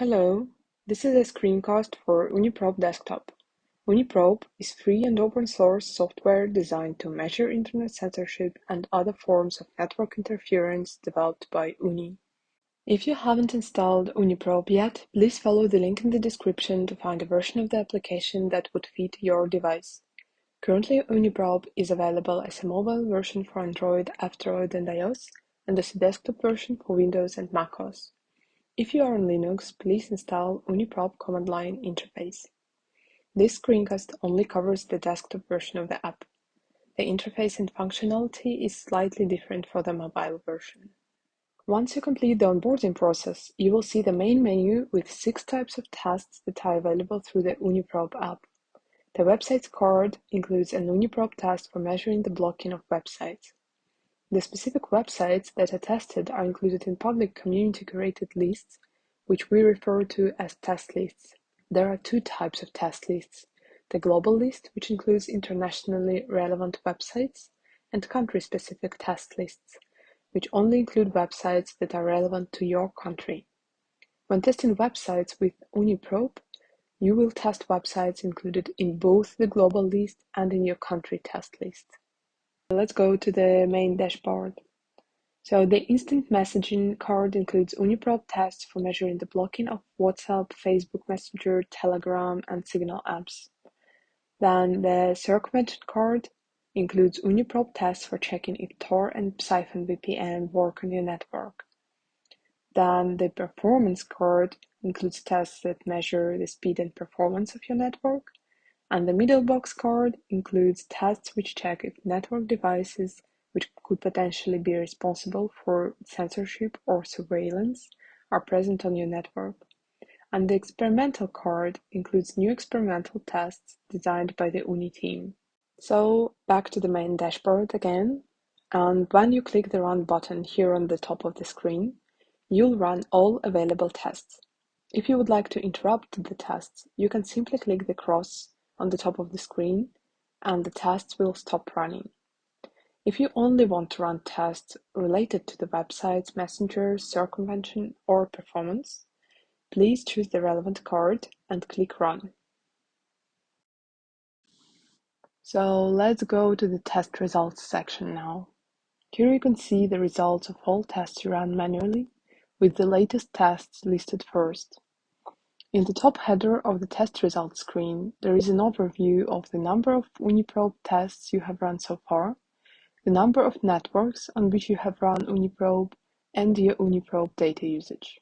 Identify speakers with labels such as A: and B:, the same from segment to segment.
A: Hello, this is a screencast for OONI Probe Desktop. OONI Probe is free and open source software designed to measure internet censorship and other forms of network interference developed by OONI. If you haven't installed OONI Probe yet, please follow the link in the description to find a version of the application that would fit your device. Currently, OONI Probe is available as a mobile version for Android, F-Droid and iOS, and as a desktop version for Windows and macOS. If you are on Linux, please install OONI Probe command line interface. This screencast only covers the desktop version of the app. The interface and functionality is slightly different for the mobile version. Once you complete the onboarding process, you will see the main menu with six types of tests that are available through the OONI Probe app. The website's card includes an OONI Probe test for measuring the blocking of websites. The specific websites that are tested are included in public community-curated lists, which we refer to as test lists. There are two types of test lists, the global list, which includes internationally relevant websites, and country-specific test lists, which only include websites that are relevant to your country. When testing websites with OONI Probe, you will test websites included in both the global list and in your country test list. Let's go to the main dashboard. So the instant messaging card includes OONI Probe tests for measuring the blocking of WhatsApp, Facebook Messenger, Telegram, and Signal apps. Then the circumvention card includes OONI Probe tests for checking if Tor and Psiphon VPN work on your network. Then the performance card includes tests that measure the speed and performance of your network. And the middle box card includes tests which check if network devices which could potentially be responsible for censorship or surveillance are present on your network. And the experimental card includes new experimental tests designed by the OONI team. So back to the main dashboard again. And when you click the Run button here on the top of the screen, you'll run all available tests. If you would like to interrupt the tests, you can simply click the cross on the top of the screen and the tests will stop running. If you only want to run tests related to the website's messenger, circumvention, or performance, please choose the relevant card and click Run. So let's go to the test results section now. Here you can see the results of all tests you ran manually, with the latest tests listed first. In the top header of the test results screen, there is an overview of the number of OONI Probe tests you have run so far, the number of networks on which you have run OONI Probe, and your OONI Probe data usage.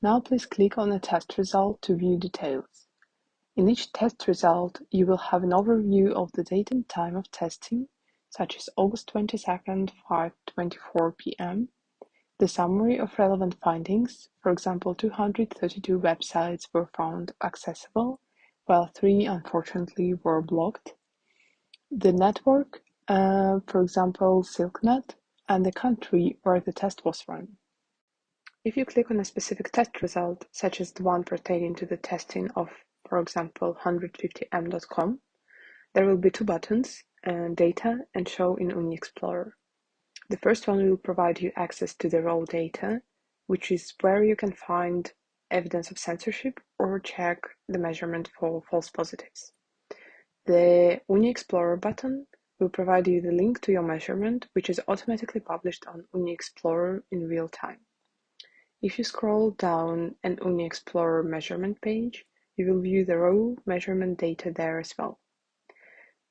A: Now please click on a test result to view details. In each test result, you will have an overview of the date and time of testing, such as August 22nd, 5.24 p.m., the summary of relevant findings, for example, 232 websites were found accessible, while three unfortunately were blocked. The network, uh, for example, SilkNet, and the country where the test was run. If you click on a specific test result, such as the one pertaining to the testing of, for example, 150m.com, there will be two buttons, uh, Data and Show in OONI Explorer. The first one will provide you access to the raw data, which is where you can find evidence of censorship or check the measurement for false positives. The OONI Explorer button will provide you the link to your measurement, which is automatically published on OONI Explorer in real time. If you scroll down an OONI Explorer measurement page, you will view the raw measurement data there as well.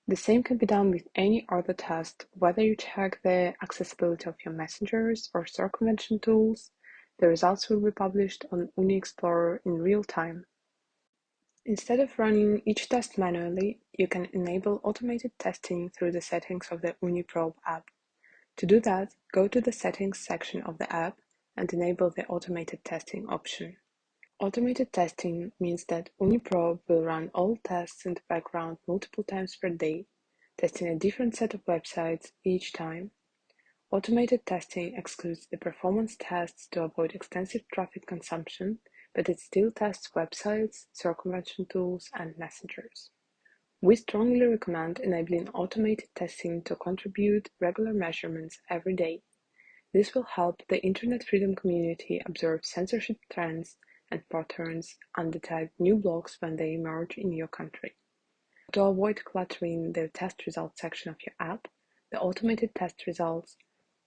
A: The same can be done with any other test, whether you check the accessibility of your messengers or circumvention tools, the results will be published on OONI Explorer in real time. Instead of running each test manually, you can enable automated testing through the settings of the OONI Probe app. To do that, go to the Settings section of the app and enable the Automated Testing option. Automated testing means that OONI Probe will run all tests in the background multiple times per day, testing a different set of websites each time. Automated testing excludes the performance tests to avoid extensive traffic consumption, but it still tests websites, circumvention tools, and messengers. We strongly recommend enabling automated testing to contribute regular measurements every day. This will help the Internet freedom community observe censorship trends and patterns detect new blocks when they emerge in your country. To avoid cluttering the test results section of your app, the automated test results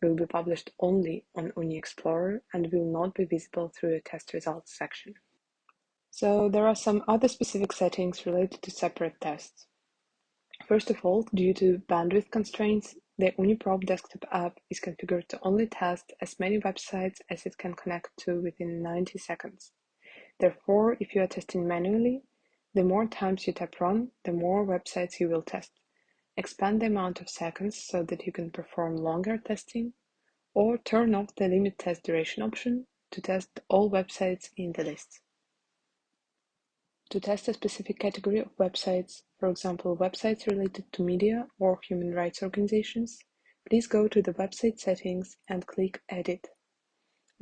A: will be published only on OONI Explorer and will not be visible through the test results section. So there are some other specific settings related to separate tests. First of all, due to bandwidth constraints, the OONI Probe desktop app is configured to only test as many websites as it can connect to within 90 seconds. Therefore, if you are testing manually, the more times you tap run, the more websites you will test. Expand the amount of seconds so that you can perform longer testing, or turn off the limit test duration option to test all websites in the list. To test a specific category of websites, for example websites related to media or human rights organizations, please go to the website settings and click Edit.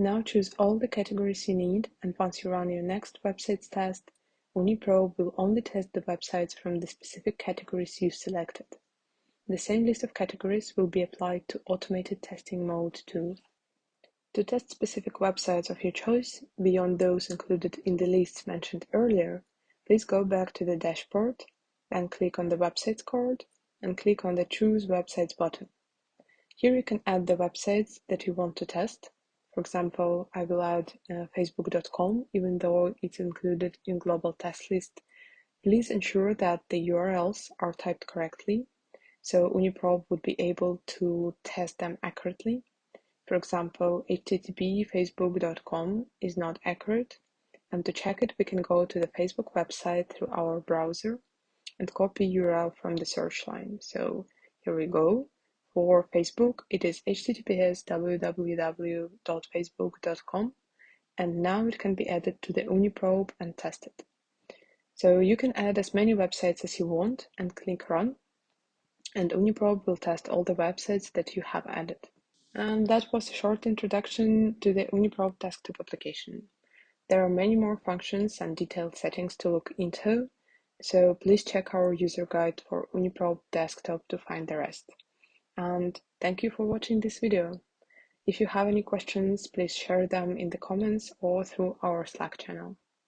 A: Now choose all the categories you need and once you run your next websites test, OONI Probe will only test the websites from the specific categories you selected. The same list of categories will be applied to automated testing mode too. To test specific websites of your choice, beyond those included in the lists mentioned earlier, Please go back to the dashboard and click on the Websites card and click on the Choose Websites button. Here you can add the websites that you want to test. For example, I will add uh, facebook.com even though it's included in global test list. Please ensure that the URLs are typed correctly so OONI Probe would be able to test them accurately. For example, http facebook.com is not accurate and to check it, we can go to the Facebook website through our browser and copy URL from the search line. So here we go. For Facebook, it is https www.facebook.com and now it can be added to the OONI Probe and tested. So you can add as many websites as you want and click run and OONI Probe will test all the websites that you have added. And that was a short introduction to the OONI Probe desktop application. There are many more functions and detailed settings to look into, so please check our user guide for OONI Probe desktop to find the rest. And thank you for watching this video. If you have any questions, please share them in the comments or through our Slack channel.